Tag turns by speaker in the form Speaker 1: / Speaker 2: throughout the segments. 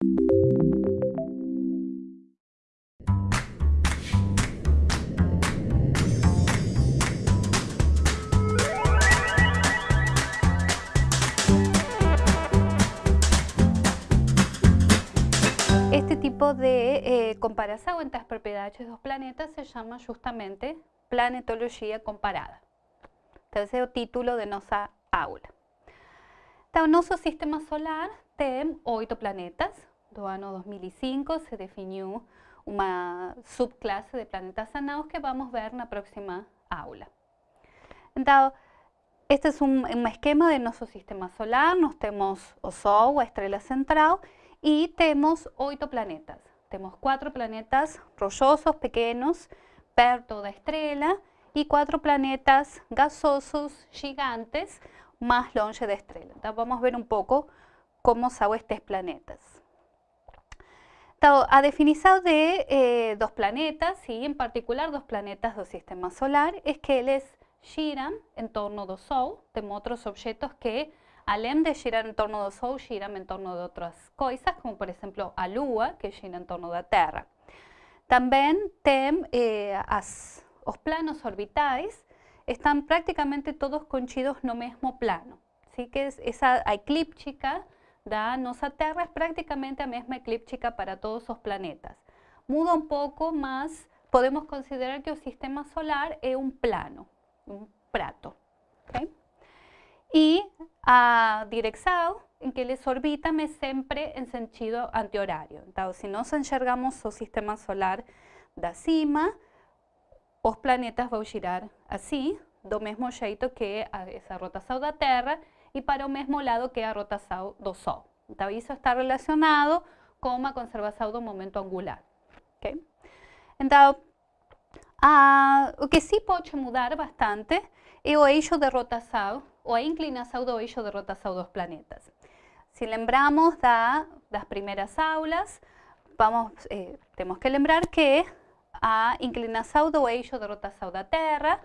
Speaker 1: Este tipo de eh, comparación entre las propiedades de dos planetas se llama justamente planetología comparada. Entonces es el título de nuestra aula. Então, nuestro sistema solar tiene ocho planetas. Do ano 2005 se definió una subclase de planetas anados que vamos a ver en la próxima aula. Entonces, este es un, esquema de nuestro sistema solar. Nos tenemos o Sol, la estrella central, y tenemos ocho planetas. Tenemos cuatro planetas rochosos, pequeños, perto la estrella, y cuatro planetas gasosos, gigantes, más longe da estrela. Então, vamos ver um pouco como são estes planetas. Então, a definição de eh, dos planetas, e em particular dos planetas do sistema solar, é que eles giram em torno do Sol. Temos outros objetos que, além de girar em torno do Sol, giram em torno de outras coisas, como por exemplo a Lua, que gira em torno da Terra. Também tem eh, as, os planos orbitais, están prácticamente todos conchidos no mismo plano. Así que esa eclíptica da nossa Terra es prácticamente la misma eclíptica para todos los planetas. Muda un poco más, podemos considerar que el sistema solar es un plano, un prato. Y a dirección en que les orbitan es siempre en sentido antihorario. Entonces, si nos enxergamos sistema solar da cima, os planetas vão girar assim, do mesmo jeito que essa rotação da Terra e para o mesmo lado que a rotação do Sol. Então, está relacionado com a conservação do momento angular. Okay? Então, a, o que sim pode mudar bastante é o eixo de rotação ou a inclinação do eixo de rotação dos planetas. Se lembramos da, das primeiras aulas, vamos, eh, que lembrar que a inclinação do eixo de rotação da Terra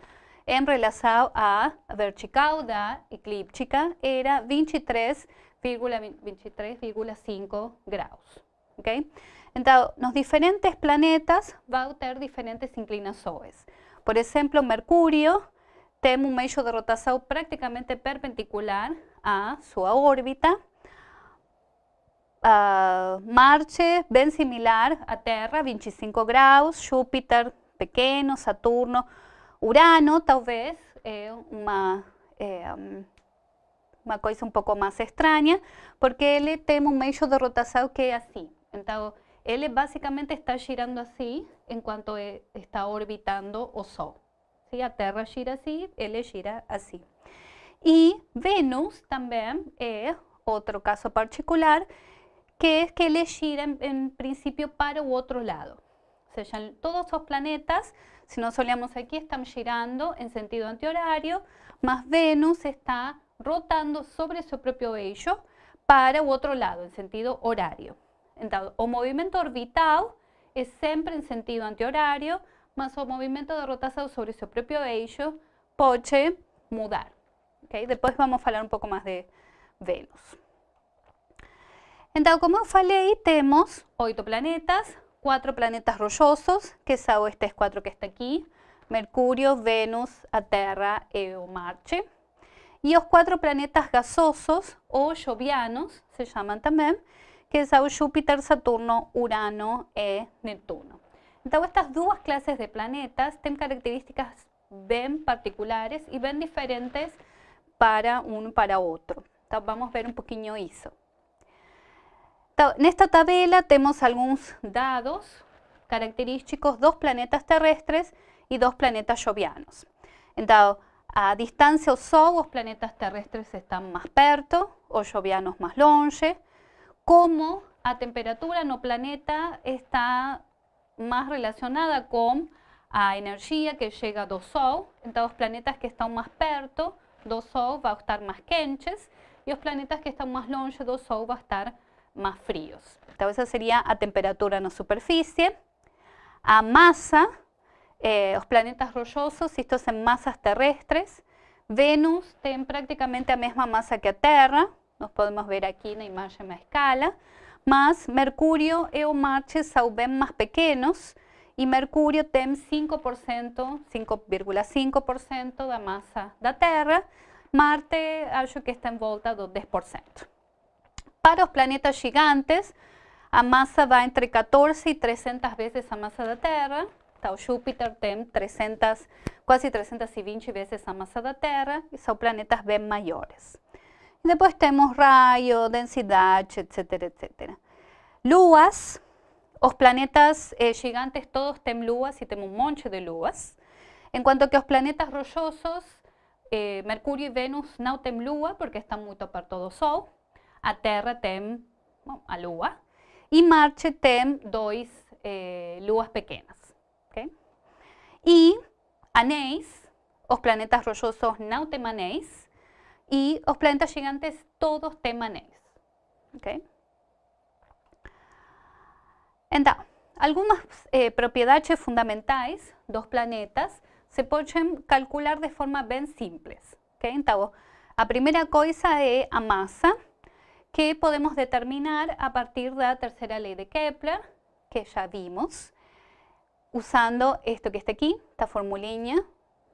Speaker 1: em relação à vertical da eclíptica era 23,5 graus. Okay? Então, nos diferentes planetas vão ter diferentes inclinações. Por exemplo, Mercúrio tem um eixo de rotação praticamente perpendicular à sua órbita, uh, Marte, bem similar à Terra, 25 graus, Júpiter, pequeno, Saturno, Urano, talvez, é uma, é, uma coisa um pouco mais porque ele tem um eixo de rotação que é assim. Então, ele basicamente está girando assim, enquanto está orbitando o Sol. Se a Terra gira assim, ele gira assim. E Vênus também é outro caso particular, que es que él gira en, principio para u otro lado. O sea, todos los planetas, si nos solemos aquí, están girando en sentido antihorario, más Venus está rotando sobre su propio eixo para u otro lado, en sentido horario. Entonces, o movimiento orbital es siempre en sentido antihorario, más o movimiento de rotación sobre su propio eixo puede mudar. Okay? Después vamos a hablar un poco más de Venus. Entonces, como falei, tenemos ocho planetas, cuatro planetas rollosos, que son estos cuatro que está aquí, Mercurio, Venus, a Terra y Marte. Y los cuatro planetas gasosos o jovianos, se llaman también, que son Júpiter, Saturno, Urano y Neptuno. Entonces, estas dos clases de planetas tienen características bien particulares y bien diferentes para uno para otro. Entonces, vamos a ver un poquito eso. En esta tabla tenemos algunos dados característicos dos planetas terrestres y dos planetas jovianos. Entonces, a distancia o Sol, los planetas terrestres están más perto, os jovianos más longe. Como a temperatura no planeta está más relacionada con a energía que llega do Sol, entonces los planetas que están más perto do Sol a estar más quentes y los planetas que están más longe do Sol a estar más fríos. Entonces esa sería a temperatura na superficie. A masa, eh, los planetas rollosos, estos son masas terrestres. Venus tiene prácticamente la misma masa que a Terra, nos podemos ver aquí en la imagen a escala, mas Mercúrio e o Marte são bem mais pequenos e Mercúrio tem 5%, 5,5% da massa da Terra, Marte acho que está em volta do 10%. Para os planetas gigantes, a massa vai entre 14 e 300 vezes a massa da Terra, então Júpiter tem 300, quase 320 vezes a massa da Terra. E são planetas bem maiores. E depois temos raio, densidade, etc, etc. Luas, os planetas eh, gigantes todos têm luas e tem um monte de luas, enquanto que os planetas rochosos, eh, Mercúrio e Vênus não têm lua porque estão muito perto do Sol, a Terra tem bom, a lua, e Marte tem dois eh, luas pequenas. Okay? E anéis, os planetas rochosos não têm anéis, e os planetas gigantes todos têm anéis. Okay? Então, algumas eh, propriedades fundamentais dos planetas se podem calcular de forma bem simples. Okay? Então, a primeira coisa é a massa, que podemos determinar a partir da terceira lei de Kepler, que já vimos, usando esto que está aqui, esta formulinha,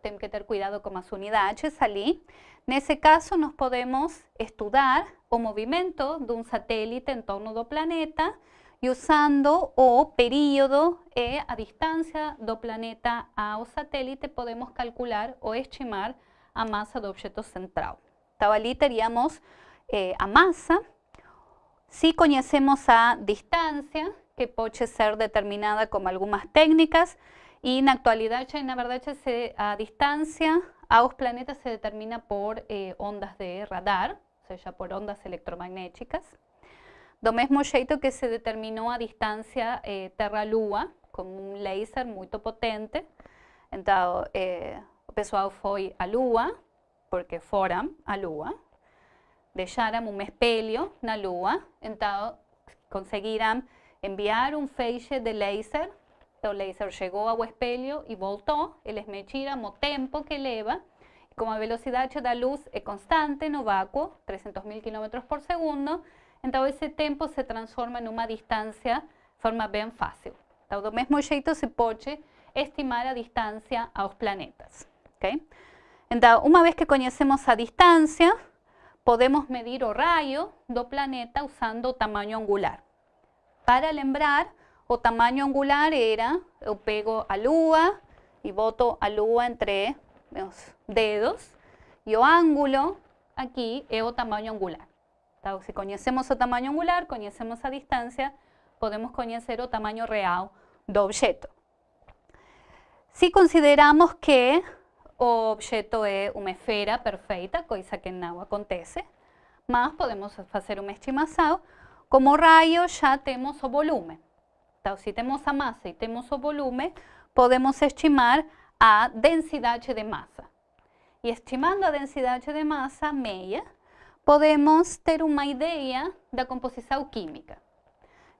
Speaker 1: tem que ter cuidado com as unidades ali. Nesse caso, nós podemos estudar o movimento de um satélite em torno do planeta e usando o período e a distância do planeta ao satélite, podemos calcular ou estimar a massa do objeto central. Então, ali teríamos eh, a massa. Si conocemos a distancia, que puede ser determinada con algunas técnicas, y en la actualidad, en la verdad, a distancia a los planetas se determina por eh, ondas de radar, o sea, por ondas electromagnéticas. Do mismo jeito que se determinó a distancia eh, Terra-Lua, con un láser muy potente. Entonces, eh, o pessoal foi a Lua, porque foram a Lua, deixaram um espelho na Lua, então conseguiram enviar um feixe de laser, o laser chegou ao espelho e voltou, eles mediram o tempo que leva, e como a velocidade da luz é constante no vácuo, 300 mil km por segundo, então esse tempo se transforma em uma distância de forma bem fácil. Então, do mesmo jeito se pode estimar a distância aos planetas. Okay? Então, uma vez que conhecemos a distância, podemos medir o raio do planeta usando o tamanho angular. Para lembrar, o tamanho angular era, eu pego a lua e boto a lua entre meus dedos, e o ângulo aqui é o tamanho angular. Então, se conhecemos o tamanho angular, conhecemos a distância, podemos conhecer o tamanho real do objeto. Se consideramos que objeto é uma esfera perfeita, coisa que não acontece, mas podemos fazer uma estimação. Como raio já temos o volume. Então, se temos a massa e temos o volume, podemos estimar a densidade de massa. E estimando a densidade de massa meia, podemos ter uma ideia da composição química.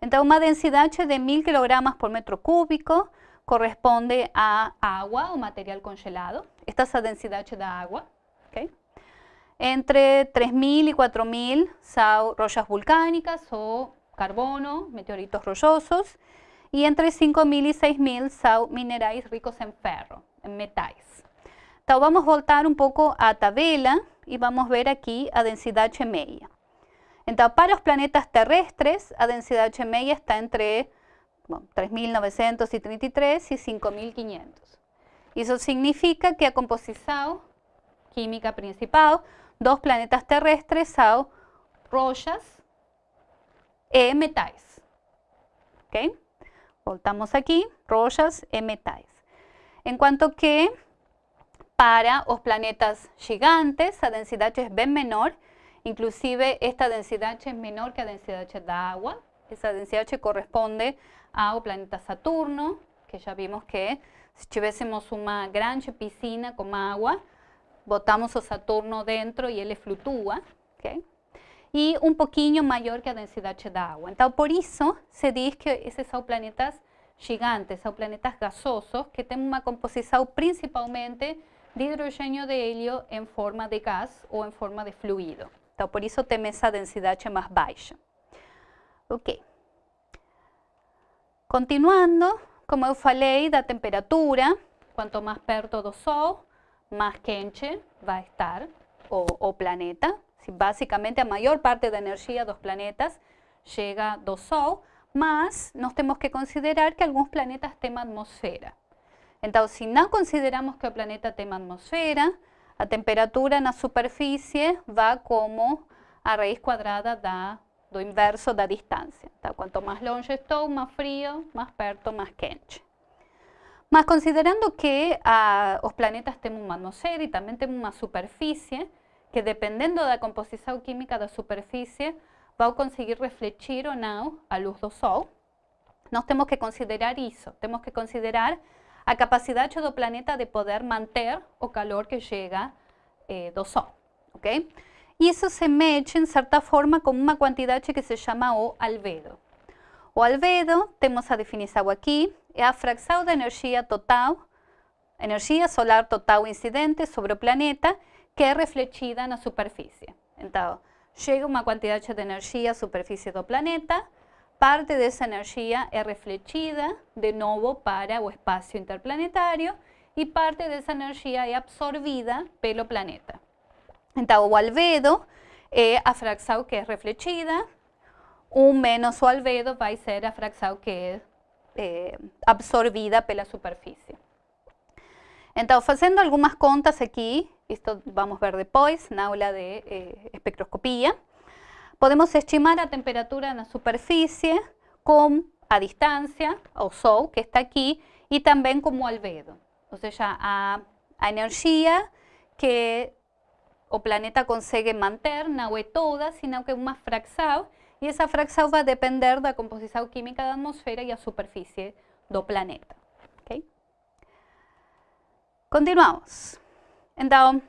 Speaker 1: Então, uma densidade de 1000 kg por metro cúbico corresponde a agua o material congelado. Esta es la densidad de agua. Entre 3.000 y 4.000 son rollas volcánicas o carbono, meteoritos rollosos. Y entre 5.000 y 6.000 son minerales ricos en ferro, en metales. Entonces vamos a voltar un poco a tabela y vamos a ver aquí a densidad media. Entonces para los planetas terrestres, a densidad media está entre 3.933 y 5.500. Eso significa que a composición química principal dos planetas terrestres son rollas e metais. ¿Ok? Voltamos aquí, rollas e metais. En cuanto que para los planetas gigantes, a densidad es bien menor, inclusive esta densidad es menor que la densidad de agua. Esa densidad corresponde ao planeta Saturno, que já vimos que se tivéssemos uma grande piscina com água, botamos o Saturno dentro e ele flutua, okay? e um pouquinho maior que a densidade da água. Então, por isso, se diz que esses são planetas gigantes, são planetas gasosos, que têm uma composição principalmente de hidrogênio de hélio em forma de gás ou em forma de fluido. Então, por isso tem essa densidade mais baixa. Ok. Continuando, como eu falei da temperatura, quanto mais perto do Sol, mais quente vai estar o, planeta. Si basicamente a maior parte da energia dos planetas chega do Sol, mas nós temos que considerar que alguns planetas têm atmosfera. Então, se não consideramos que o planeta tem atmosfera, a temperatura na superfície vai como a raiz quadrada da, do inverso da distância. Então, quanto mais longe estou, mais frio, mais perto, mais quente. Mas considerando que ah, os planetas têm uma atmosfera e também têm uma superfície, que dependendo da composição química da superfície, vai conseguir refletir ou não a luz do Sol. Nós temos que considerar isso, temos que considerar a capacidade do planeta de poder manter o calor que chega eh, do Sol. ok? Isso se mede, em certa forma, com uma quantidade que se chama o albedo. O albedo, temos a definição aqui, é a fração da energia total, energia solar total incidente sobre o planeta, que é refletida na superfície. Então, chega uma quantidade de energia à superfície do planeta, parte dessa energia é refletida de novo para o espaço interplanetário e parte dessa energia é absorvida pelo planeta. Então, o albedo é a fração que é refletida, 1 menos o albedo vai ser a fração que é eh, absorvida pela superfície. Então, fazendo algumas contas aqui, isto vamos ver depois na aula de eh, espectroscopia, podemos estimar a temperatura na superfície com a distância, o Sol, que está aqui, e também como albedo. Ou seja, a, a energia que o planeta consegue manter é toda, sino que uma fração, e essa fração vai depender da composição química da atmosfera e a superfície do planeta. Okay? Continuamos. Então,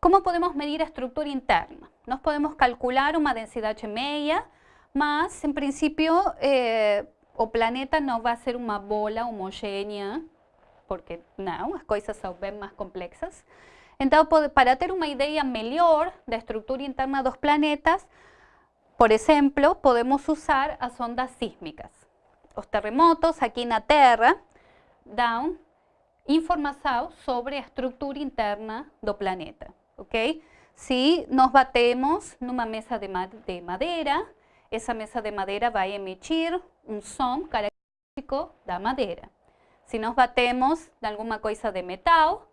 Speaker 1: como podemos medir a estrutura interna? Nós podemos calcular uma densidade média, mas, em princípio, eh, o planeta não vai ser uma bola homogênea, porque não, as coisas são bem mais complexas. Então, para ter uma ideia melhor da estrutura interna dos planetas, por exemplo, podemos usar as ondas sísmicas. Os terremotos aqui na Terra dão informação sobre a estrutura interna do planeta, ok? Se nós batemos numa mesa de madeira, essa mesa de madeira vai emitir um som característico da madeira. Se nós batemos em alguma coisa de metal,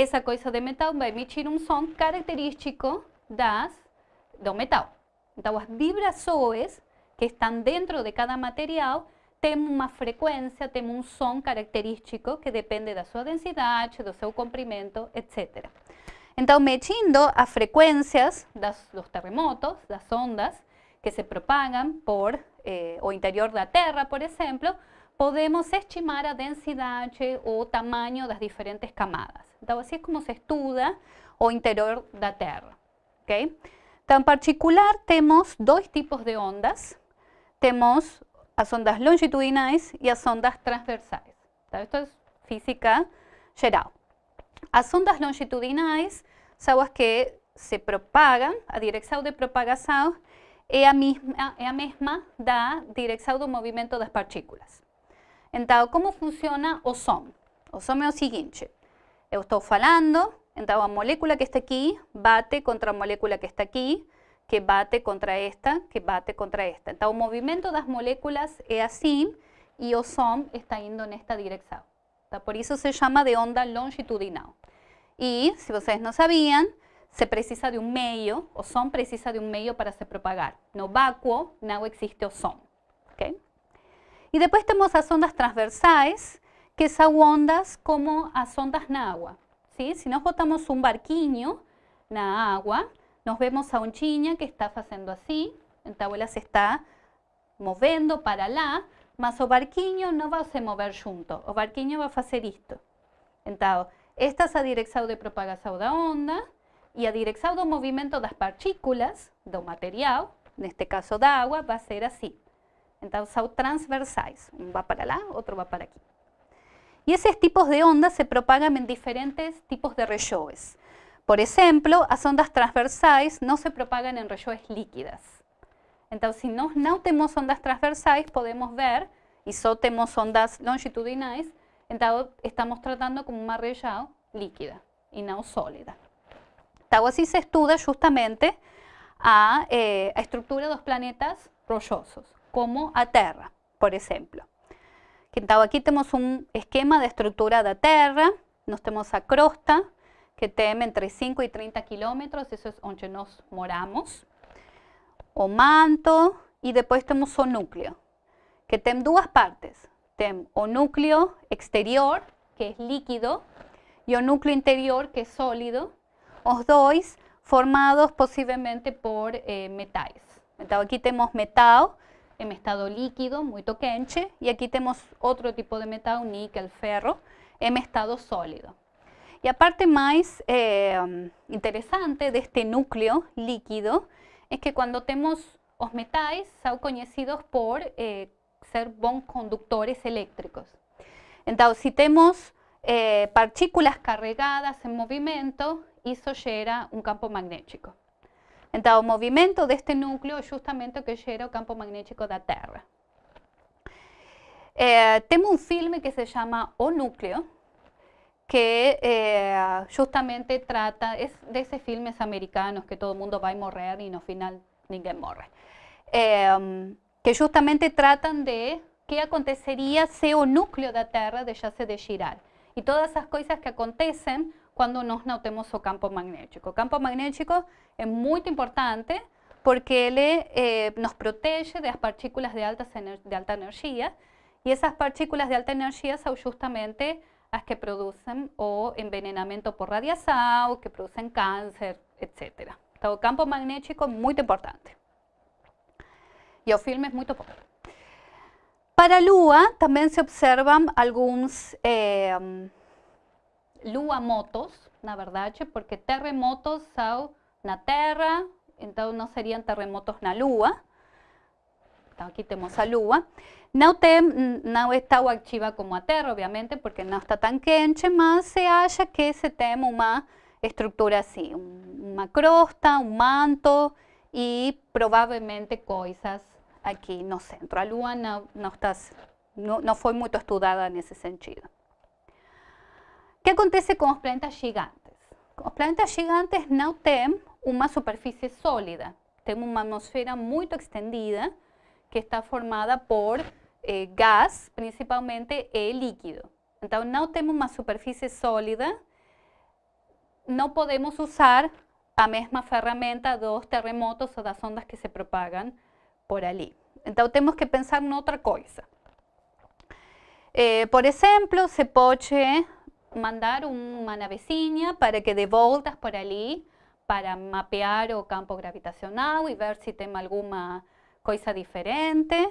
Speaker 1: essa coisa de metal vai emitir um som característico das, do metal. Então, as vibrações que estão dentro de cada material têm uma frequência, têm um som característico que depende da sua densidade, do seu comprimento, etc. Então, medindo as frequências das, dos terremotos, das ondas que se propagam por eh, o interior da Terra, por exemplo, podemos estimar a densidade ou tamanho das diferentes camadas. Então, assim é como se estuda o interior da Terra. Okay? Então, em particular, temos dois tipos de ondas. Temos as ondas longitudinais e as ondas transversais. Então, isto é física geral. As ondas longitudinais são as que se propagam, a direção de propagação é a mesma, é a mesma da direção do movimento das partículas. Então, como funciona o som? O som é o seguinte, eu estou falando, então a molécula que está aqui bate contra a molécula que está aqui, que bate contra esta, que bate contra esta. Então o movimento das moléculas é assim e o som está indo nesta direção. Então, por isso se chama de onda longitudinal. E, se vocês não sabiam, se precisa de um meio, o som precisa de um meio para se propagar. No vácuo não existe o som. Okay? E depois temos as ondas transversais, que são ondas como as ondas na água. ¿sí? Si nós botamos um barquinho na água, nós vemos a ondinha que está fazendo assim, então ela se está movendo para lá, mas o barquinho não vai se mover junto, o barquinho vai fazer isto. Então, esta é a direção de propagação da onda e a direção do movimento das partículas do material, neste caso da água, vai ser assim. São transversais, um vai para lá, outro vai para aqui. Y esos tipos de ondas se propagan en diferentes tipos de regiões. Por ejemplo, las ondas transversales no se propagan en regiões líquidas. Então, se nós não temos ondas transversais, podemos ver, e só temos ondas longitudinais, então estamos tratando como uma região líquida e não sólida. Então, assim se estuda justamente a, eh, a estrutura dos planetas rochosos, como a Terra, por exemplo. Então, aqui temos um esquema de estrutura da Terra, nós temos a crosta, que tem entre 5 e 30 quilômetros, isso é onde nós moramos o manto e depois temos o núcleo, que tem duas partes. Tem o núcleo exterior, que é líquido, e o núcleo interior, que é sólido, os dois formados possivelmente por eh, metais. Então aqui metal em estado líquido, muito quente, e aqui temos outro tipo de metal, níquel, ferro, em estado sólido. E a parte mais eh, interessante deste núcleo líquido es que cuando tenemos los metales son conocidos por eh, ser bons conductores eléctricos. Entonces, si tenemos eh, partículas carregadas en movimiento, eso genera un campo magnético. El movimiento de este núcleo es justamente lo que genera el campo magnético de la Tierra. Eh, tenemos un filme que se llama O Núcleo, que eh, justamente trata, es de esos filmes americanos que todo el mundo va a morir y no final ninguém morre, eh, que justamente tratan de qué acontecería si el núcleo de la Tierra dejase de girar y todas esas cosas que acontecen cuando nos no tenemos o campo magnético. Campo magnético es muy importante porque él eh, nos protege de las partículas de, altas de alta energía y esas partículas de alta energía son justamente las que producen o envenenamiento por radiación, que producen cáncer, etc. El campo magnético es muy importante. Y el filme es muy importante. Para Lua también se observan algunos eh, Lua motos, na verdade, porque terremotos son na Terra, entonces no serían terremotos na Lua. aquí tenemos a Lua. No, tem, não activa como a Terra, obviamente, porque no está tan quente, mas se acha que se tem uma estrutura así, una crosta, un manto y probablemente cosas aquí no centro. A Lua no, no, está, no, no foi muito estudada nesse sentido. ¿Qué acontece con los planetas gigantes? Los planetas gigantes no tienen una superficie sólida, tienen una atmósfera muy extendida que está formada por eh, gas, principalmente e líquido. Entonces, no tenemos una superficie sólida, no podemos usar a mesma ferramenta dos terremotos o das ondas que se propagan por allí. Entonces, tenemos que pensar en otra cosa. Eh, por ejemplo, se puede mandar una navecina para que dé voltas por allí para mapear o campo gravitacional y ver si tiene alguna cosa diferente.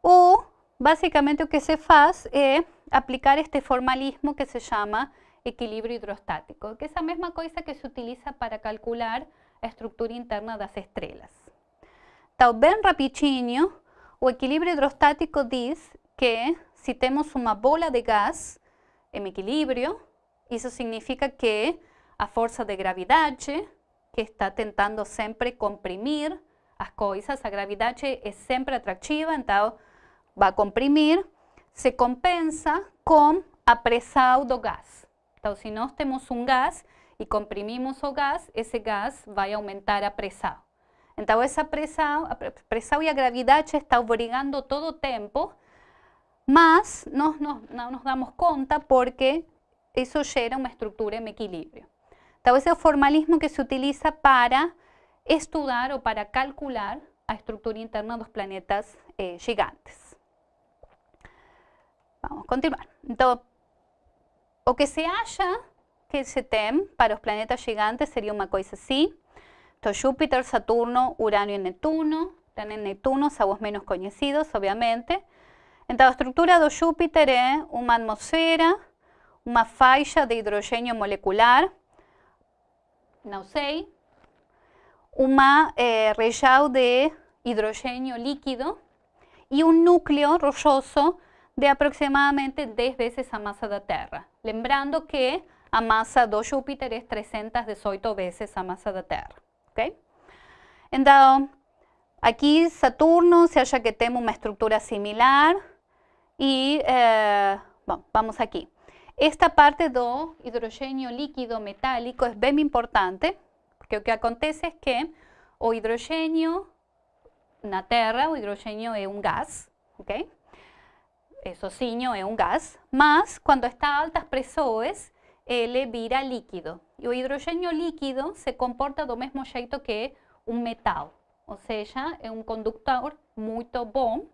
Speaker 1: O, básicamente, lo que se hace es aplicar este formalismo que se llama equilibrio hidrostático, que es la misma cosa que se utiliza para calcular la estructura interna de las estrellas. Então, bem rapidinho, o equilibrio hidrostático dice que si tenemos una bola de gas en equilibrio, eso significa que a fuerza de gravedad, que está tentando siempre comprimir as coisas, a gravidade é sempre atrativa, então vai comprimir, se compensa com a pressão do gás. Então, se nós temos um gás e comprimimos o gás, esse gás vai aumentar a pressão. Então, essa pressão, a pressão e a gravidade estão obrigando todo o tempo, mas nós não, não nos damos conta porque isso gera uma estrutura em equilíbrio. Então, esse é o formalismo que se utiliza para estudiar o para calcular a estructura interna de los planetas eh, gigantes. Vamos a continuar. Entonces, lo que se halla que se tem para los planetas gigantes sería una cosa así. Entonces, Júpiter, Saturno, Urano y Neptuno. Tienen Neptuno, sabos menos conocidos, obviamente. Entonces, la estructura de Júpiter es una atmósfera, una faixa de hidrógeno molecular, no sé, una eh, de hidrógeno líquido y un núcleo rochoso de aproximadamente 10 veces a masa de la Tierra. Lembrando que a masa de Júpiter es 318 veces a masa de la Tierra. Okay? Entonces, Aqui Saturno se acha que tem uma estrutura similar e, eh, vamos aqui. Esta parte do hidrogênio líquido metálico é bem importante, porque o que acontece é que o hidrogênio na Terra, o hidrogênio é um gás, ok? Sozinho é um gás, mas quando está a altas pressões, ele vira líquido. E o hidrogênio líquido se comporta do mesmo jeito que um metal, ou seja, é um condutor muito bom,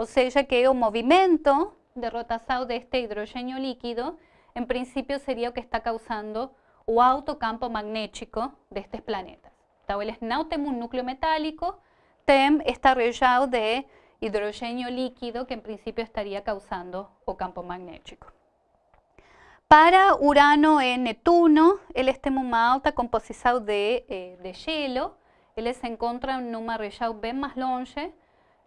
Speaker 1: ou seja, que o movimento de rotação deste hidrogênio líquido, em princípio seria o que está causando o alto campo magnético destes planetas. Então, eles não têm um núcleo metálico, têm esta região de hidrogênio líquido que em princípio estaria causando o campo magnético. Para Urano e Netuno, eles têm uma alta composição de, eh, de gelo, eles se encontram numa região bem mais longe,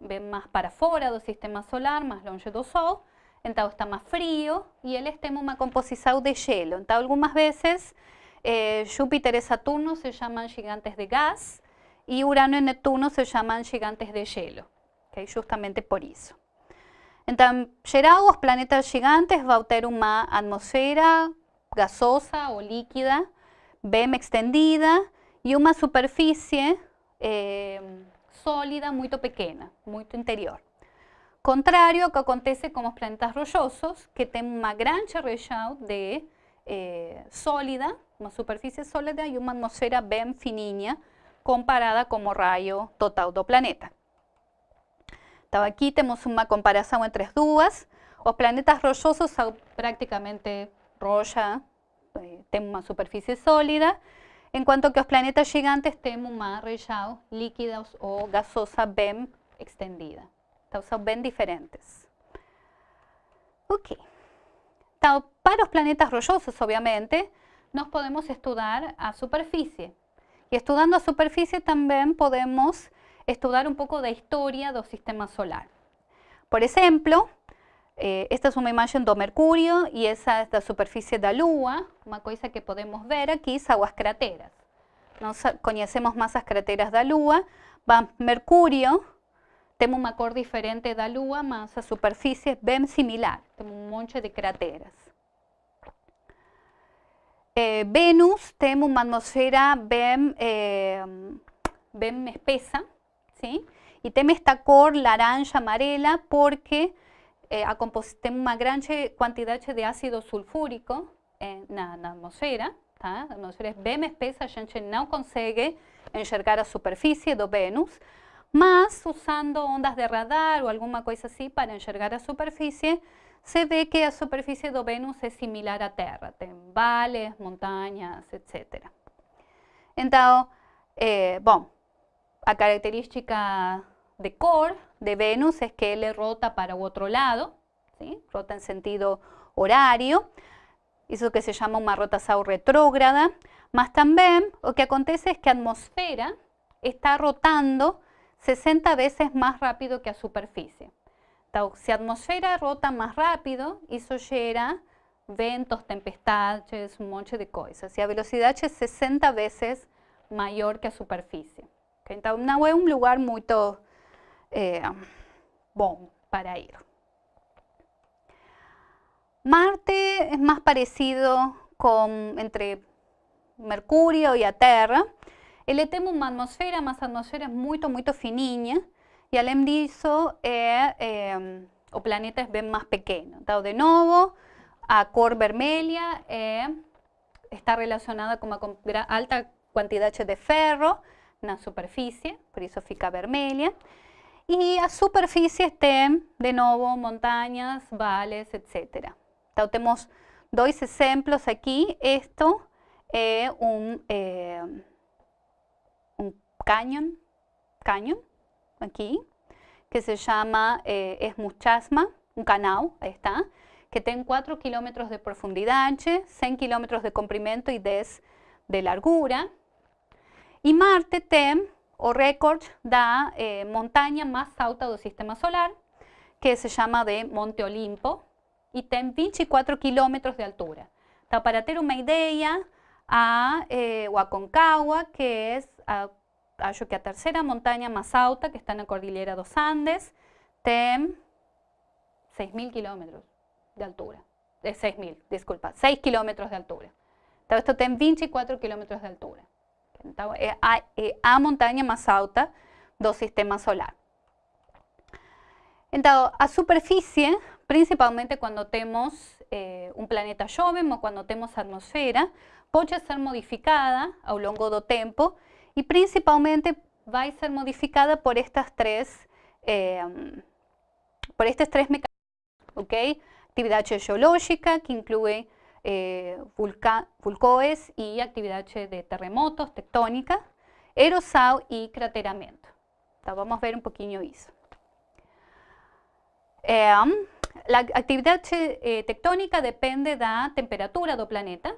Speaker 1: bem mais para fora do sistema solar, mais longe do Sol, então está mais frio e eles têm uma de gelo. Então, algumas vezes, eh, Júpiter e Saturno se chamam gigantes de gás e Urano e Netuno se chamam gigantes de gelo, okay? justamente por isso. Então, geral, os planetas gigantes vão ter uma atmosfera gasosa ou líquida bem extendida e uma superfície eh, sólida muito pequena, muito interior. Contrário ao que acontece com os planetas rochosos, que têm uma grande região de eh, sólida, uma superfície sólida e uma atmosfera bem fininha, comparada com o raio total do planeta. Então, aqui temos uma comparação entre as duas. Os planetas rochosos são praticamente rocha, eh, têm uma superfície sólida, enquanto que os planetas gigantes têm uma região líquida ou gasosa bem extendida. Então, são bem diferentes. Ok. Para os planetas rochosos, obviamente, nós podemos estudar a superfície. E estudando a superfície também podemos estudar um pouco da história do sistema solar. Por exemplo, eh, esta é uma imagem do Mercúrio e essa é da superfície da Lua. Uma coisa que podemos ver aqui são as crateras. Nós conhecemos mais as crateras da Lua. Mercúrio tem uma cor diferente da Lua, mas a superfície bem similar. Tem um monte de crateras. Eh, Vênus tem uma atmosfera bem, eh, bem espessa, y tiene esta cor laranja amarela porque eh, tiene una gran cantidad de ácido sulfúrico en la atmosfera. La atmosfera es bem espesa, a gente no consigue enxergar a superficie de Venus, mas usando ondas de radar o alguna cosa así para enxergar a superficie, se ve que a superficie de Venus es similar a Terra, tem vales, montañas, etc. Entonces, eh, bom, la característica de core de Venus es que él rota para otro lado, ¿sí? rota en sentido horario, eso que se llama una rotación retrógrada, más también lo que acontece es que la atmósfera está rotando 60 veces más rápido que la superficie. Entonces, si la atmósfera rota más rápido, eso genera ventos, tempestades, un montón de cosas. Y la velocidad es 60 veces mayor que la superficie. Então, não é um lugar muito é, bom para ir. Marte é mais parecido com entre Mercúrio e a Terra. Ele tem uma atmosfera, mas a atmosfera é muito, muito fininha. E além disso, é, é, o planeta é bem mais pequeno. De novo, a cor vermelha é, está relacionada com uma alta quantidade de ferro na superfície, por isso fica vermelha. E a superfície tem, de novo, montanhas, vales, etc. Então, temos dois exemplos aqui. Isto é um, é, um canyon, que se chama é, Esmuchasma, um canal, aí está, que tem 4 km de profundidade, 100 km de comprimento e 10 de largura. Y Marte tem o récord da eh, montaña más alta del sistema solar, que se llama de Monte Olimpo, y tiene 24 kilómetros de altura. para tener una idea, a, eh, Aconcagua, que es a acho que a terceira montaña más alta, que está en la Cordillera dos Andes, tem 6.000 kilómetros de altura. De 6.000, disculpa, 6 kilómetros de altura. Entonces, esto tem 24 kilómetros de altura. Es a, é a montanha mais alta do sistema solar. Entonces, a superficie, principalmente cuando tenemos eh, un planeta joven o cuando tenemos atmósfera, puede ser modificada a lo largo del tiempo y principalmente va a ser modificada por estas tres, eh, por estos tres mecanismos, ¿ok? Actividad geológica, que incluye eh, y actividad de terremotos, tectónica, erosão y crateramiento. vamos a ver un poquito eso. la actividad eh, tectónica depende de la temperatura del planeta,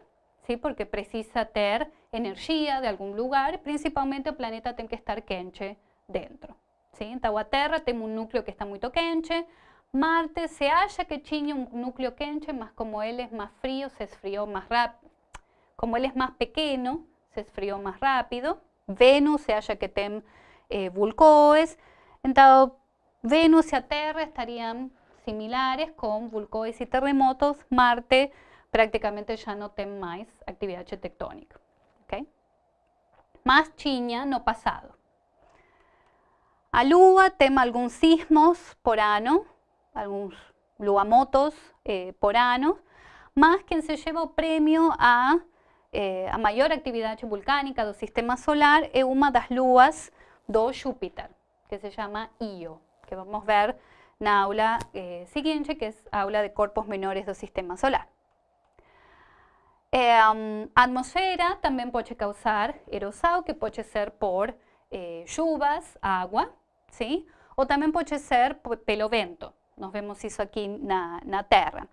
Speaker 1: ¿sí? porque precisa tener energía de algún lugar, principalmente el planeta tiene que estar quente dentro. ¿sí? Entonces, la Tierra tiene un núcleo que está muy quente, Marte se halla que tiene un núcleo quente, mas como él es más frío, se esfrió más rápido. Como él es más pequeño, se esfrió más rápido. Venus se halla que tiene eh, Entonces, Venus y Tierra estarían similares con vulcões y terremotos. Marte prácticamente ya no tiene más actividad tectónica. Okay? Más chiña no pasado. A Lua tem algunos sismos por ano, algunos luamotos eh, por ano, quien se lleva el premio a, eh, a mayor actividad volcánica del sistema solar es una de las luas do Júpiter, que se llama Io que vamos a ver en la aula eh, que es aula de cuerpos menores del sistema solar. Eh, atmosfera también puede causar erosão, que puede ser por eh, agua, ¿sí? o también puede ser pelo vento. Nos vemos eso aquí en la Tierra.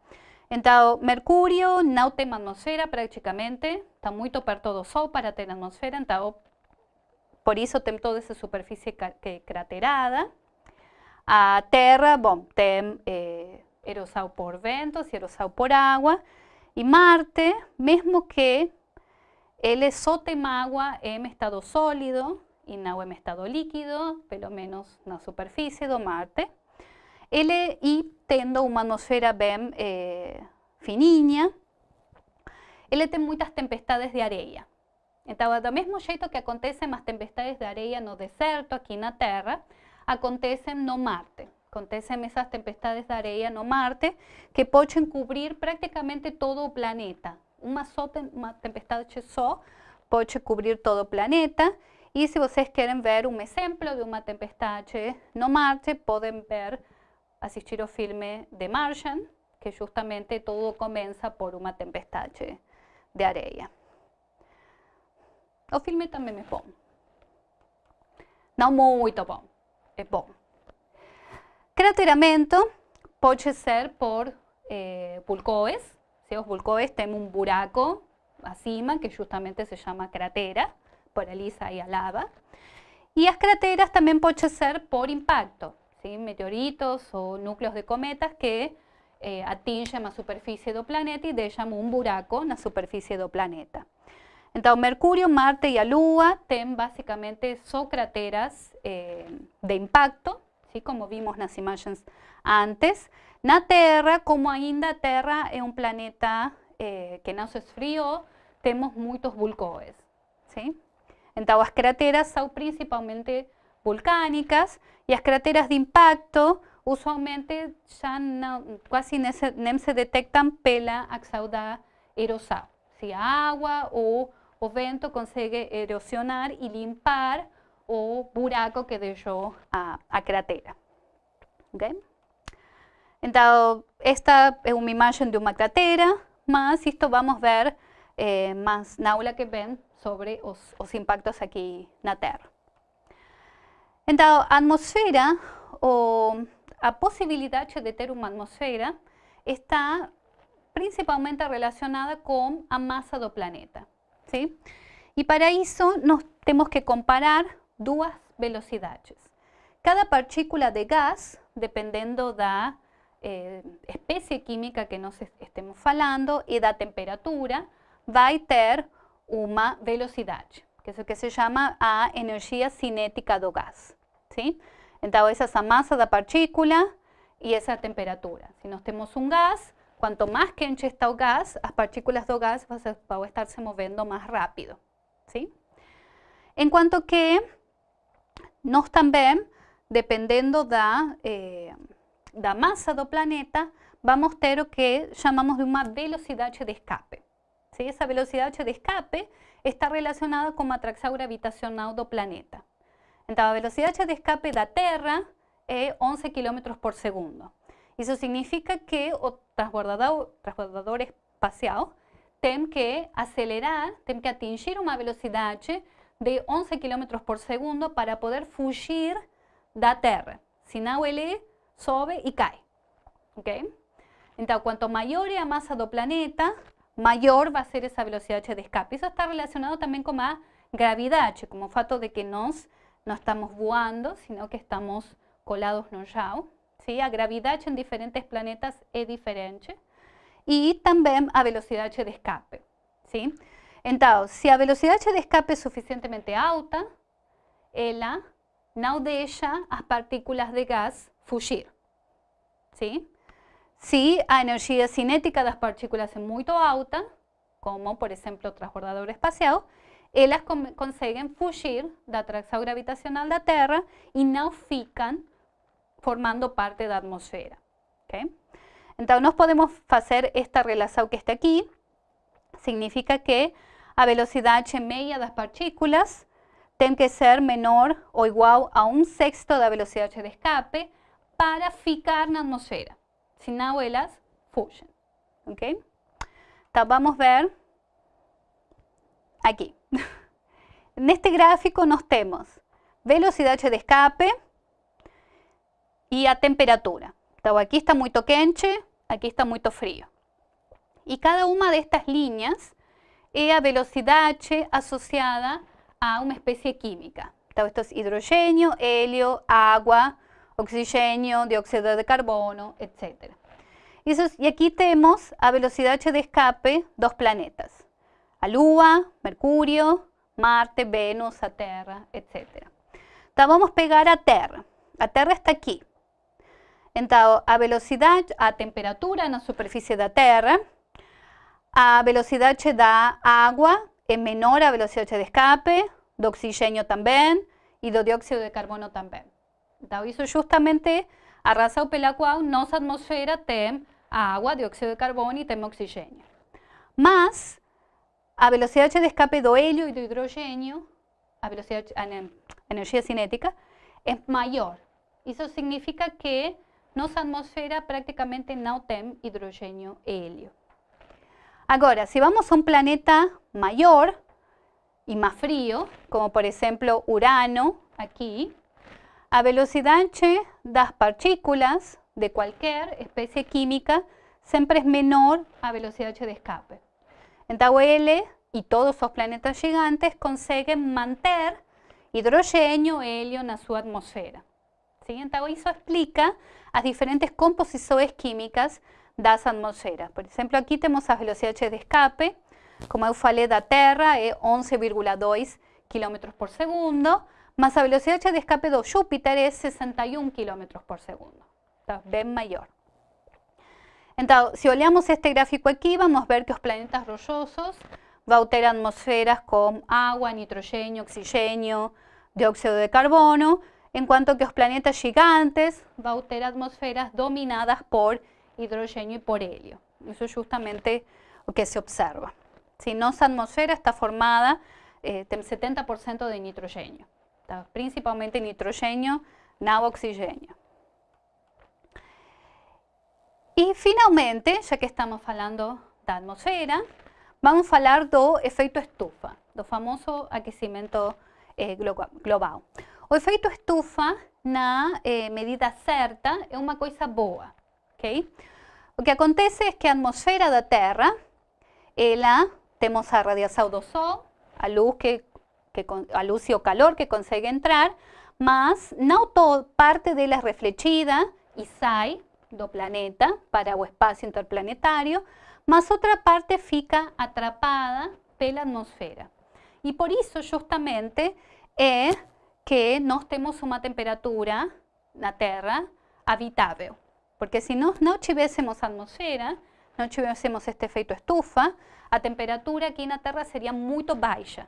Speaker 1: Entonces, Mercurio no tiene atmosfera prácticamente, está muy perto do Sol para tener atmosfera, entonces, por eso tiene toda esa superficie craterada. A Terra, bom, tem eh, por ventos y erosão por agua. Y Marte, mesmo que ele só tem agua en estado sólido y no en estado líquido, pelo menos la superficie de Marte, ele y tendo una atmósfera bem eh, fininha, ele tem muchas tempestades de areia. Entonces, del mismo jeito que acontecen las tempestades de areia no deserto, aquí la Tierra, acontecen no Marte. Acontecen esas tempestades de areia no Marte que pueden cubrir prácticamente todo planeta. Una, só, uma tempestade só pode cubrir todo planeta. Y si ustedes quieren ver un ejemplo de una tempestade no Marte, pueden ver, asistir al filme The Martian, que justamente todo comienza por una tempestade de areia. O filme también é bom. Não muito bom, é bom. Crateramento pode ser por eh, vulcões. ¿sí? Os vulcões têm um buraco acima que justamente se llama cratera, por ali sai a lava. E as crateras também podem ser por impacto, ¿sí? meteoritos ou núcleos de cometas que eh, atingem a superfície do planeta e deixam um buraco na superfície do planeta. Entonces, Mercurio, Marte y a Lua tienen básicamente son crateras eh, de impacto, ¿sí? como vimos en las imágenes antes. La Tierra, como ainda a Terra es un planeta eh, que no se esfrió, tenemos muchos vulcões. ¿sí? Entonces, las crateras principalmente volcánicas y las crateras de impacto usualmente ya casi no se, detectan pela axaudá erosal, ¿sí? agua o o vento consigue erosionar y limpar o buraco que dejó a, a cratera. Okay? Esta es una imagen de una cratera, más esto vamos a ver eh, na aula que ven sobre los impactos aquí en la Tierra. Entonces, atmósfera o a posibilidad de tener una atmósfera está principalmente relacionada con la masa del planeta. Y para eso nos tenemos que comparar dos velocidades. Cada partícula de gas, dependiendo de la eh, especie química que nos estemos falando y la temperatura, va a tener una velocidad. Que es lo que se llama a energía cinética do gás. ¿sí? Entonces, esa masa da partícula y esa temperatura. Si nós temos un gas, cuanto más quente está el gas, las partículas do gas van a estarse moviendo más rápido. ¿sí? En cuanto que nós también, dependiendo da, eh, da masa do planeta, vamos a ter o que llamamos de una velocidad de escape. ¿sí? Esa velocidad de escape está relacionada con la atracción gravitacional do planeta. Entonces, la velocidad de escape da Terra es 11 km por segundo. Eso significa que o transbordador, transbordador espacial tem que acelerar, tem que atingir una velocidad de 11 km por segundo para poder fugir da Terra. Senão ele sobe y cae. Okay? Entonces, cuanto mayor es la masa do planeta, mayor va a ser esa velocidad de escape. Eso está relacionado también con la gravedad, como fato de que nos no estamos voando, sino que estamos colados no chão. ¿sí? A gravedad en diferentes planetas es diferente. Y también a velocidad de escape. ¿sí? Entonces, si a velocidad de escape es suficientemente alta, ela no deja las partículas de gas fugir. ¿sí? Si a energía cinética das partículas é muito alta, como por exemplo o transbordador espacial, elas conseguem fugir da atração gravitacional da Terra e não ficam formando parte da atmosfera. Okay? Então, nós podemos fazer esta relação que está aqui. Significa que a velocidade média das partículas tem que ser menor ou igual a um sexto da velocidade de escape para ficar na atmosfera no elas fusion. ¿ok? Entonces vamos a ver aquí. en este gráfico nos tenemos velocidad de escape y a temperatura. Entonces aquí está muy quente, aquí está muy frío. Y cada una de estas líneas es a velocidad asociada a una especie química. Entonces esto es hidrógeno, helio, agua, oxígeno, dióxido de carbono, etc. Y, aquí tenemos a velocidad de escape dos planetas, a Lua, Mercurio, Marte, Venus, a Tierra, etc. Entonces vamos a pegar a Tierra. A Tierra está aquí. Entonces, a velocidad, a temperatura la superficie la Tierra, a velocidad da agua es menor a velocidad de escape, de oxígeno también y de dióxido de carbono también. Eso justamente a razão pela qual nossa atmosfera tem agua, dióxido de carbono y tem oxígeno. Mas, a velocidade de escape do helio e do hidrogênio, a velocidade, a energia cinética, é maior. Isso significa que nossa atmosfera praticamente não tem hidrogênio e helio. Agora, se vamos a um planeta maior e mais frio, como por exemplo Urano, aqui, a velocidad das partículas de cualquier especie química siempre es menor a velocidad de escape. Entonces L y todos los planetas gigantes consiguen mantener hidrógeno helio en su atmósfera. ¿Sí? Entonces eso explica las diferentes composiciones químicas das atmosferas. Por ejemplo, aquí tenemos las velocidades de escape, como eu falei da Terra, es 11,2 km por segundo, mas a velocidad de escape de Júpiter es 61 km por segundo. Está bien mayor. Entonces, si olhamos este gráfico aquí, vamos a ver que los planetas rochosos van a tener atmosferas con agua, nitrógeno, oxígeno, dióxido de carbono, en cuanto que los planetas gigantes van a tener atmosferas dominadas por hidrógeno y por helio. Eso es justamente lo que se observa. Si nuestra atmósfera está formada eh, 70% de nitrógeno principalmente nitrogênio, não oxigênio. E finalmente, já que estamos falando da atmosfera, vamos falar do efeito estufa, do famoso aquecimento eh, global. O efeito estufa, na eh, medida certa, é uma coisa boa. Okay? O que acontece é que a atmosfera da Terra, ela, temos a radiação do Sol, a luz que que, a luz o calor que consigue entrar, mas no todo parte de la reflexida y sai do planeta para o espacio interplanetario, mas otra parte fica atrapada pela atmosfera. E por isso, justamente, é que nós temos uma temperatura na Terra habitável. Porque se nós não tivéssemos atmosfera, não tivéssemos este efeito estufa, a temperatura aqui na Terra seria muito baixa.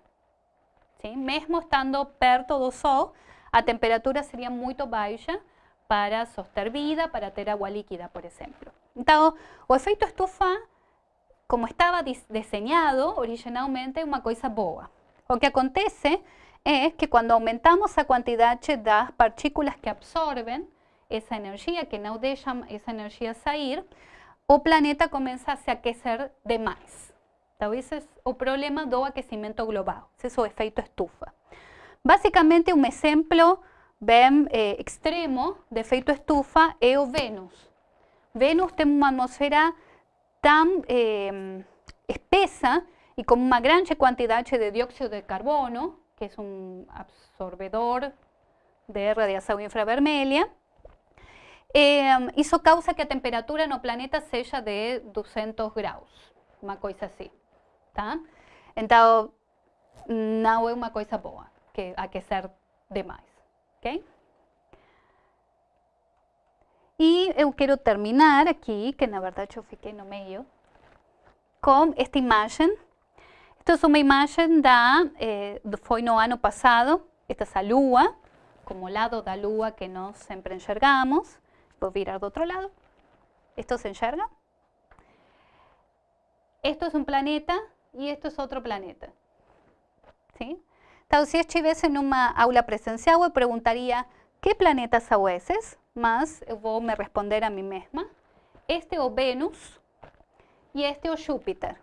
Speaker 1: Sim? Mesmo estando perto do Sol, a temperatura seria muito baixa para soster vida, para ter água líquida, por exemplo. Então, o efeito estufa, como estava desenhado originalmente, é uma coisa boa. O que acontece é que quando aumentamos a quantidade das partículas que absorvem essa energia, que não deixam essa energia sair, o planeta começa a se aquecer demais. É o problema do aquecimento global, esse é o efeito estufa. Basicamente, um exemplo bem eh, extremo de efeito estufa é o Vênus. Vênus tem uma atmosfera tão eh, espessa e com uma grande de dióxido de carbono, que é um absorvedor de radiação infravermelha, eh, causa que a temperatura no planeta seja de 200 graus, uma coisa assim. Tá? Então, não é uma coisa boa que aquecer demais. Ok? E eu quero terminar aqui, que na verdade eu fiquei no meio, com esta imagem. Esta é uma imagem da, eh, foi no ano passado, esta é a lua, como lado da lua que nós sempre enxergamos. Vou virar do outro lado. Esto se enxerga. Esto es un planeta y esto es otro planeta. ¿Sí? Então, se estivesse numa aula presencial, eu perguntaria que planetas são esses, mas eu vou me responder a mim mesma. Este o Vênus e este o Júpiter.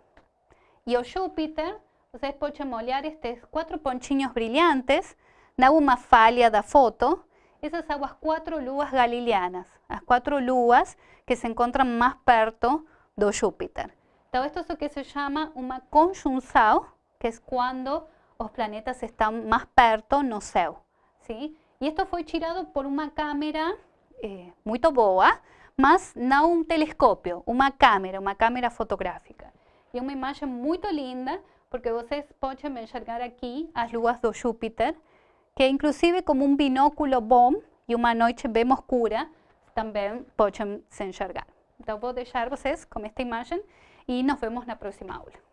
Speaker 1: E o Júpiter, vocês podem olhar estes quatro pontinhos brilhantes, na uma falha da foto, essas são as quatro luas galileanas, as quatro luas que se encontram mais perto do Júpiter. Então, isto é o que se chama uma conjunção, que é quando os planetas estão mais perto no céu. Sim? E isto foi tirado por uma câmera eh, muito boa, mas não um telescópio, uma câmera, uma câmera fotográfica. É uma imagem muito linda, porque vocês podem enxergar aqui as luas do Júpiter, que inclusive como um binóculo bom e uma noite bem escura, também podem se enxergar. Então vou deixar vocês com esta imagem e nos vemos na próxima aula.